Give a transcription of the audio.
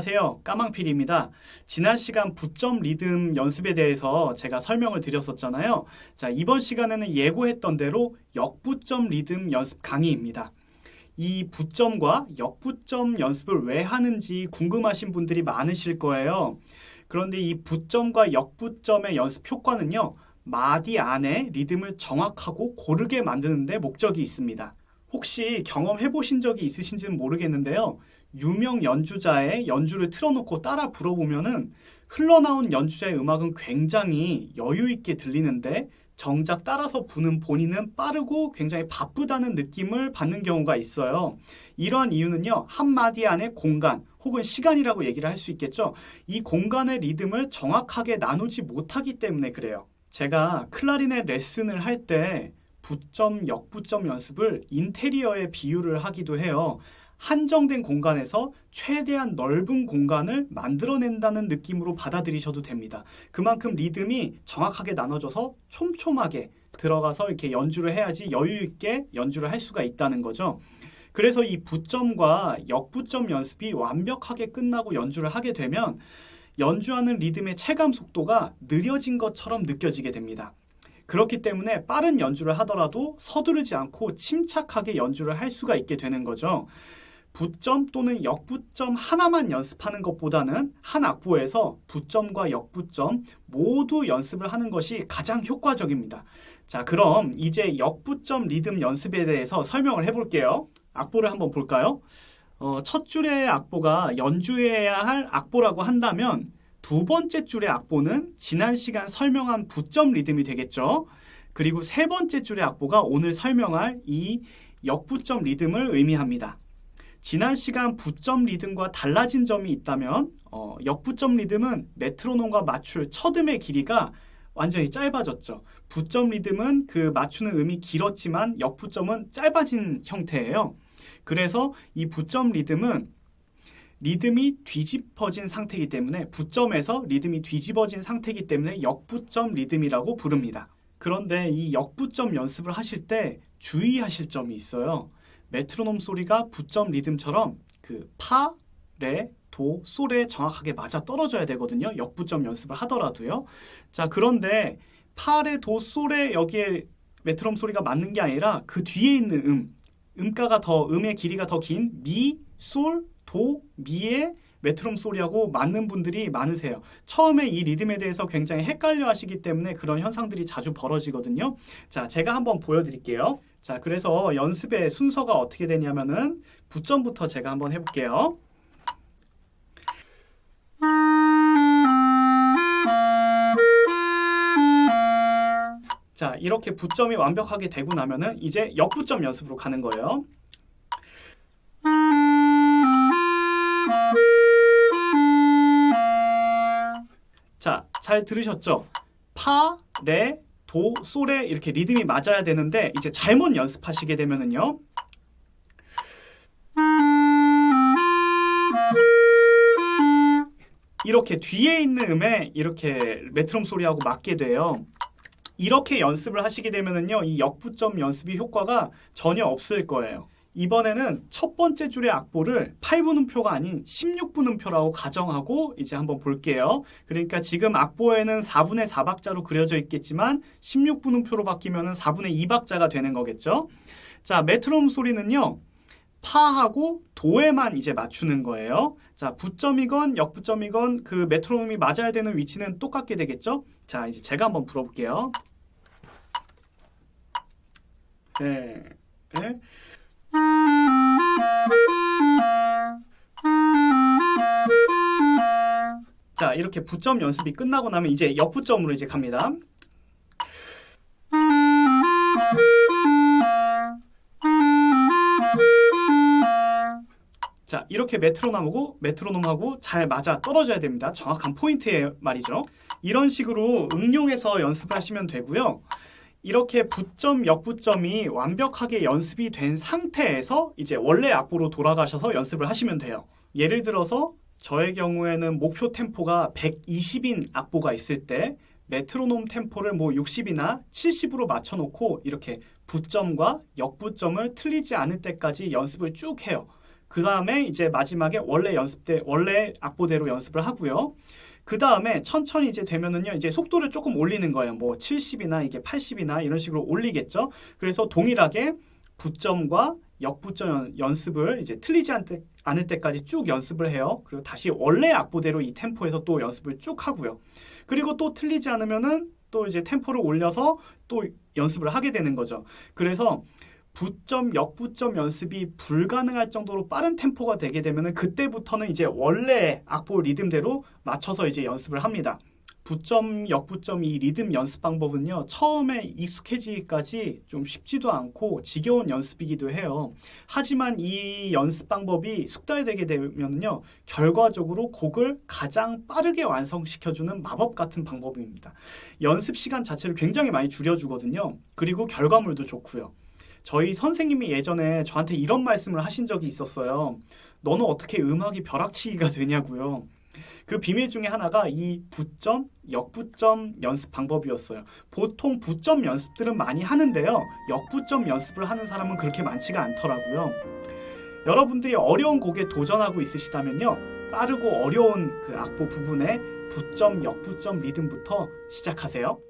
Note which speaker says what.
Speaker 1: 안녕하세요. 까망필입니다. 지난 시간 부점 리듬 연습에 대해서 제가 설명을 드렸었잖아요. 자, 이번 시간에는 예고했던 대로 역부점 리듬 연습 강의입니다. 이 부점과 역부점 연습을 왜 하는지 궁금하신 분들이 많으실 거예요. 그런데 이 부점과 역부점의 연습 효과는요. 마디 안에 리듬을 정확하고 고르게 만드는 데 목적이 있습니다. 혹시 경험해 보신 적이 있으신지는 모르겠는데요. 유명 연주자의 연주를 틀어놓고 따라 불어보면은 흘러나온 연주자의 음악은 굉장히 여유 있게 들리는데 정작 따라서 부는 본인은 빠르고 굉장히 바쁘다는 느낌을 받는 경우가 있어요. 이러한 이유는요, 한마디 안에 공간 혹은 시간이라고 얘기를 할 수 있겠죠. 이 공간의 리듬을 정확하게 나누지 못하기 때문에 그래요. 제가 클라리넷 레슨을 할 때 부점, 역부점 연습을 인테리어에 비유를 하기도 해요. 한정된 공간에서 최대한 넓은 공간을 만들어낸다는 느낌으로 받아들이셔도 됩니다. 그만큼 리듬이 정확하게 나눠져서 촘촘하게 들어가서 이렇게 연주를 해야지 여유 있게 연주를 할 수가 있다는 거죠. 그래서 이 부점과 역부점 연습이 완벽하게 끝나고 연주를 하게 되면 연주하는 리듬의 체감 속도가 느려진 것처럼 느껴지게 됩니다. 그렇기 때문에 빠른 연주를 하더라도 서두르지 않고 침착하게 연주를 할 수가 있게 되는 거죠. 부점 또는 역부점 하나만 연습하는 것보다는 한 악보에서 부점과 역부점 모두 연습을 하는 것이 가장 효과적입니다. 자, 그럼 이제 역부점 리듬 연습에 대해서 설명을 해볼게요. 악보를 한번 볼까요? 어, 첫 줄의 악보가 연주해야 할 악보라고 한다면 두 번째 줄의 악보는 지난 시간 설명한 부점 리듬이 되겠죠. 그리고 세 번째 줄의 악보가 오늘 설명할 이 역부점 리듬을 의미합니다. 지난 시간 부점 리듬과 달라진 점이 있다면 어, 역부점 리듬은 메트로놈과 맞출 첫음의 길이가 완전히 짧아졌죠. 부점 리듬은 그 맞추는 음이 길었지만 역부점은 짧아진 형태예요. 그래서 이 부점 리듬은 리듬이 뒤집어진 상태이기 때문에 부점에서 리듬이 뒤집어진 상태이기 때문에 역부점 리듬이라고 부릅니다. 그런데 이 역부점 연습을 하실 때 주의하실 점이 있어요. 메트로놈 소리가 부점 리듬처럼 그 파, 레, 도, 솔에 정확하게 맞아 떨어져야 되거든요. 역부점 연습을 하더라도요. 자, 그런데 파, 레, 도, 솔에 여기에 메트로놈 소리가 맞는 게 아니라 그 뒤에 있는 음, 음가가 더, 음의 길이가 더 긴 미, 솔, 도, 미의 메트롬 소리하고 맞는 분들이 많으세요. 처음에 이 리듬에 대해서 굉장히 헷갈려 하시기 때문에 그런 현상들이 자주 벌어지거든요. 자, 제가 한번 보여드릴게요. 자, 그래서 연습의 순서가 어떻게 되냐면은 부점부터 제가 한번 해볼게요. 자, 이렇게 부점이 완벽하게 되고 나면은 이제 역부점 연습으로 가는 거예요. 자, 잘 들으셨죠? 파, 레, 도, 솔에 이렇게 리듬이 맞아야 되는데 이제 잘못 연습하시게 되면은요. 이렇게 뒤에 있는 음에 이렇게 메트롬 소리하고 맞게 돼요. 이렇게 연습을 하시게 되면은요. 이 역부점 연습이 효과가 전혀 없을 거예요. 이번에는 첫 번째 줄의 악보를 8분 음표가 아닌 16분 음표라고 가정하고 이제 한번 볼게요. 그러니까 지금 악보에는 4분의 4박자로 그려져 있겠지만 16분 음표로 바뀌면 4분의 2박자가 되는 거겠죠. 자, 메트롬 소리는요. 파하고 도에만 이제 맞추는 거예요. 자, 부점이건 역부점이건 그 메트로놈이 맞아야 되는 위치는 똑같게 되겠죠? 자, 이제 제가 한번 불어볼게요. 네. 네. 자, 이렇게 부점 연습이 끝나고 나면 이제 역부점으로 이제 갑니다. 자, 이렇게 메트로놈하고 메트로놈하고 잘 맞아 떨어져야 됩니다. 정확한 포인트에 말이죠. 이런 식으로 응용해서 연습하시면 되고요. 이렇게 부점, 역부점이 완벽하게 연습이 된 상태에서 이제 원래 악보로 돌아가셔서 연습을 하시면 돼요. 예를 들어서 저의 경우에는 목표 템포가 120인 악보가 있을 때 메트로놈 템포를 뭐 60이나 70으로 맞춰놓고 이렇게 부점과 역부점을 틀리지 않을 때까지 연습을 쭉 해요. 그 다음에 이제 마지막에 원래 연습 때 원래 악보대로 연습을 하고요. 그 다음에 천천히 이제 되면은요, 이제 속도를 조금 올리는 거예요. 뭐 70이나 이게 80이나 이런 식으로 올리겠죠. 그래서 동일하게 부점과 역부점 연습을 이제 틀리지 않 때, 않을 때까지 쭉 연습을 해요. 그리고 다시 원래 악보대로 이 템포에서 또 연습을 쭉 하고요. 그리고 또 틀리지 않으면은 또 이제 템포를 올려서 또 연습을 하게 되는 거죠. 그래서 부점, 역부점 연습이 불가능할 정도로 빠른 템포가 되게 되면은 그때부터는 이제 원래 악보 리듬대로 맞춰서 이제 연습을 합니다. 부점, 역부점 이 리듬 연습 방법은요, 처음에 익숙해지기까지 좀 쉽지도 않고 지겨운 연습이기도 해요. 하지만 이 연습 방법이 숙달되게 되면요, 결과적으로 곡을 가장 빠르게 완성시켜주는 마법 같은 방법입니다. 연습 시간 자체를 굉장히 많이 줄여주거든요. 그리고 결과물도 좋고요. 저희 선생님이 예전에 저한테 이런 말씀을 하신 적이 있었어요. 너는 어떻게 음악이 벼락치기가 되냐고요. 그 비밀 중에 하나가 이 부점, 역부점 연습 방법이었어요. 보통 부점 연습들은 많이 하는데요. 역부점 연습을 하는 사람은 그렇게 많지가 않더라고요. 여러분들이 어려운 곡에 도전하고 있으시다면요. 빠르고 어려운 그 악보 부분에 부점, 역부점 리듬부터 시작하세요.